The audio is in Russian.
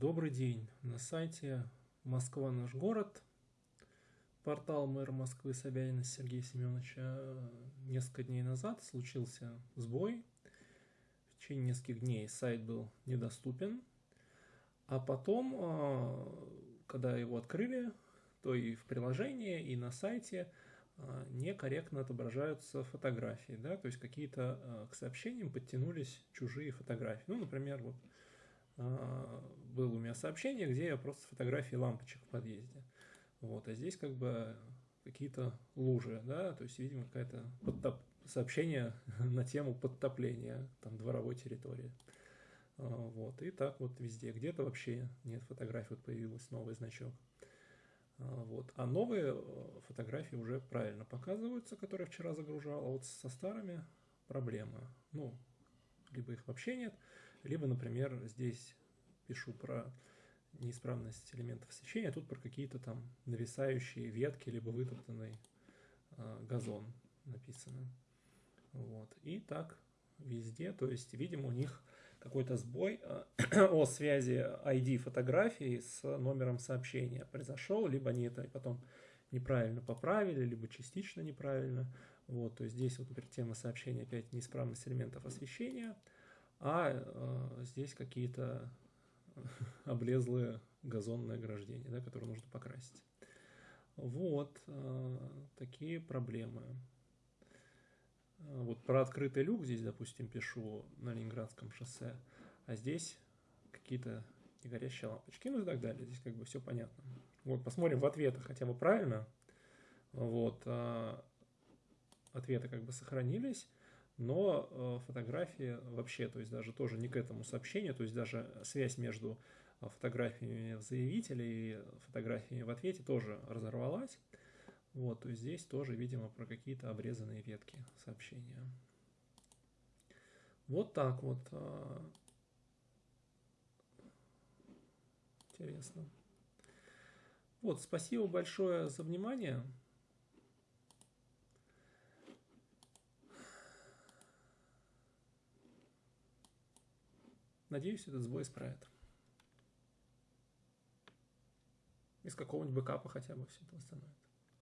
Добрый день. На сайте Москва наш город, портал мэра Москвы Собянина Сергея Семеновича, несколько дней назад случился сбой. В течение нескольких дней сайт был недоступен, а потом, а, когда его открыли, то и в приложении, и на сайте а, некорректно отображаются фотографии, да, то есть какие-то к сообщениям подтянулись чужие фотографии. Ну, например, вот было у меня сообщение, где я просто фотографии лампочек в подъезде. Вот, а здесь как бы какие-то лужи, да, то есть, видимо, какое-то подтоп... сообщение на тему подтопления там дворовой территории. А, вот, и так вот везде. Где-то вообще нет фотографий, вот появился новый значок. А, вот. А новые э, фотографии уже правильно показываются, которые вчера загружал, а вот со старыми проблема. Ну, либо их вообще нет, либо, например, здесь пишу про неисправность элементов освещения, а тут про какие-то там нависающие ветки, либо вытоптанный э, газон написано. Вот. И так везде, то есть, видимо, у них какой-то сбой э, о связи ID фотографии с номером сообщения произошел, либо они это потом неправильно поправили, либо частично неправильно. Вот, то есть здесь вот, например, тема сообщения опять неисправность элементов освещения – а э, здесь какие-то облезлые газонные ограждения, да, которые нужно покрасить. Вот э, такие проблемы. Вот про открытый люк здесь, допустим, пишу на Ленинградском шоссе, а здесь какие-то негорящие лампочки, ну и так далее. Здесь как бы все понятно. Вот посмотрим в ответы хотя бы правильно. Вот, э, ответы как бы сохранились но э, фотографии вообще, то есть даже тоже не к этому сообщению, то есть даже связь между э, фотографиями в заявителе и фотографиями в ответе тоже разорвалась. Вот, то есть здесь тоже, видимо, про какие-то обрезанные ветки сообщения. Вот так вот. Э, интересно. Вот, спасибо большое за внимание. Надеюсь, этот сбой исправят. Из какого-нибудь бэкапа хотя бы все это восстановит.